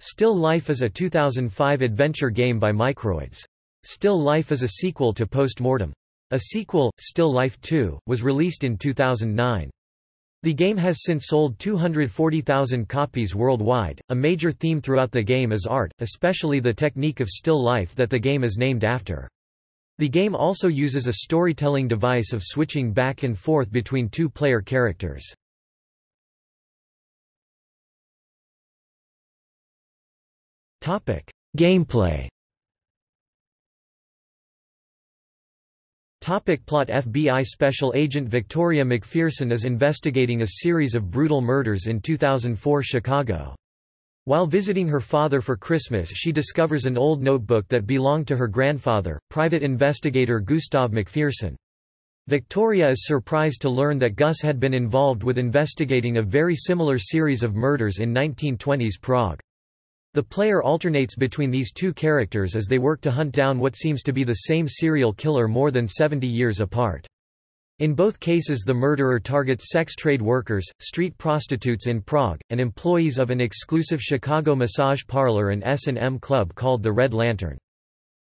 Still Life is a 2005 adventure game by Microids. Still Life is a sequel to Post Mortem. A sequel, Still Life 2, was released in 2009. The game has since sold 240,000 copies worldwide. A major theme throughout the game is art, especially the technique of still life that the game is named after. The game also uses a storytelling device of switching back and forth between two player characters. Gameplay. Topic plot FBI Special Agent Victoria McPherson is investigating a series of brutal murders in 2004 Chicago. While visiting her father for Christmas she discovers an old notebook that belonged to her grandfather, private investigator Gustav McPherson. Victoria is surprised to learn that Gus had been involved with investigating a very similar series of murders in 1920s Prague. The player alternates between these two characters as they work to hunt down what seems to be the same serial killer more than 70 years apart. In both cases the murderer targets sex trade workers, street prostitutes in Prague, and employees of an exclusive Chicago massage parlor and S&M club called the Red Lantern.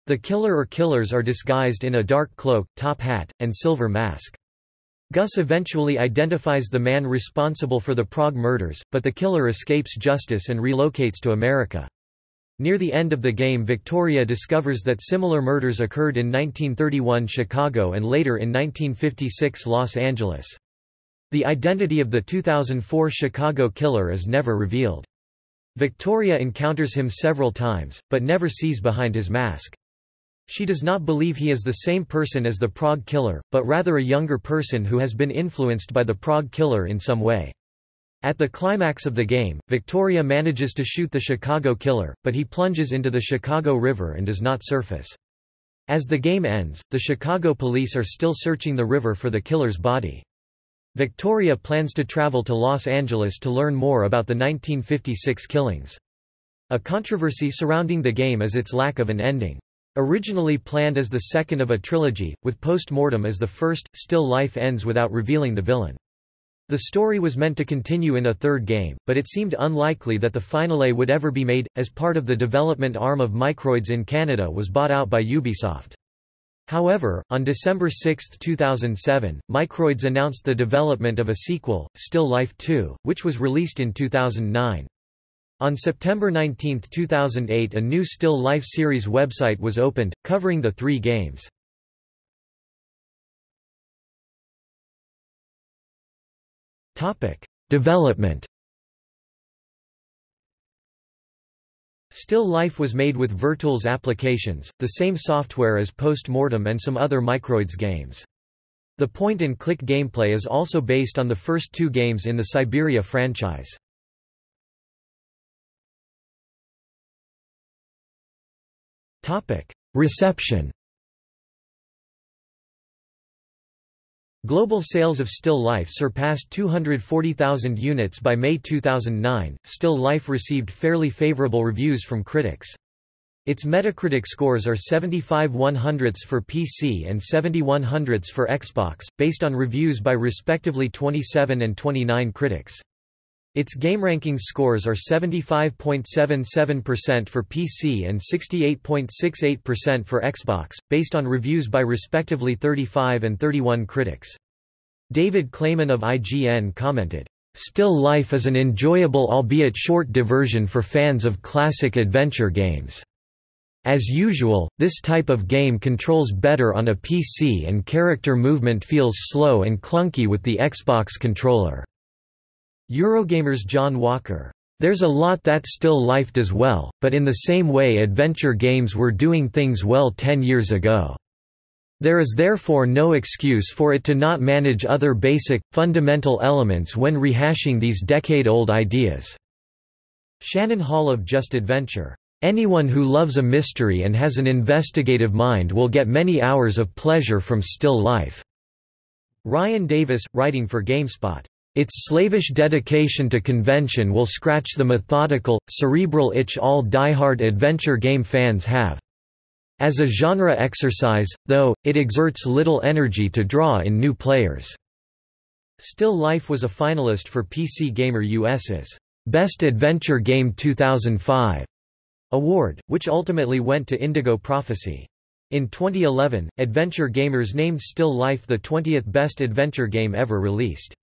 The killer or killers are disguised in a dark cloak, top hat, and silver mask. Gus eventually identifies the man responsible for the Prague murders, but the killer escapes justice and relocates to America. Near the end of the game Victoria discovers that similar murders occurred in 1931 Chicago and later in 1956 Los Angeles. The identity of the 2004 Chicago killer is never revealed. Victoria encounters him several times, but never sees behind his mask. She does not believe he is the same person as the Prague killer, but rather a younger person who has been influenced by the Prague killer in some way. At the climax of the game, Victoria manages to shoot the Chicago killer, but he plunges into the Chicago River and does not surface. As the game ends, the Chicago police are still searching the river for the killer's body. Victoria plans to travel to Los Angeles to learn more about the 1956 killings. A controversy surrounding the game is its lack of an ending. Originally planned as the second of a trilogy, with Post Mortem as the first, Still Life ends without revealing the villain. The story was meant to continue in a third game, but it seemed unlikely that the finale would ever be made, as part of the development arm of Microids in Canada was bought out by Ubisoft. However, on December 6, 2007, Microids announced the development of a sequel, Still Life 2, which was released in 2009. On September 19, 2008 a new Still Life series website was opened, covering the three games. Development Still Life was made with Virtools applications, the same software as Post Mortem and some other Microids games. The point-and-click gameplay is also based on the first two games in the Syberia franchise. Reception Global sales of Still Life surpassed 240,000 units by May 2009. Still Life received fairly favorable reviews from critics. Its Metacritic scores are 75 100ths for PC and 71 100ths for Xbox, based on reviews by respectively 27 and 29 critics. Its GameRankings scores are 75.77% for PC and 68.68% for Xbox, based on reviews by respectively 35 and 31 critics. David Clayman of IGN commented, "...Still Life is an enjoyable albeit short diversion for fans of classic adventure games." As usual, this type of game controls better on a PC and character movement feels slow and clunky with the Xbox controller. Eurogamer's John Walker. There's a lot that still life does well, but in the same way adventure games were doing things well ten years ago. There is therefore no excuse for it to not manage other basic, fundamental elements when rehashing these decade-old ideas." Shannon Hall of Just Adventure. Anyone who loves a mystery and has an investigative mind will get many hours of pleasure from still life." Ryan Davis, writing for GameSpot. Its slavish dedication to convention will scratch the methodical, cerebral itch all die-hard adventure game fans have. As a genre exercise, though, it exerts little energy to draw in new players. Still Life was a finalist for PC Gamer US's Best Adventure Game 2005 award, which ultimately went to Indigo Prophecy. In 2011, Adventure Gamers named Still Life the 20th best adventure game ever released.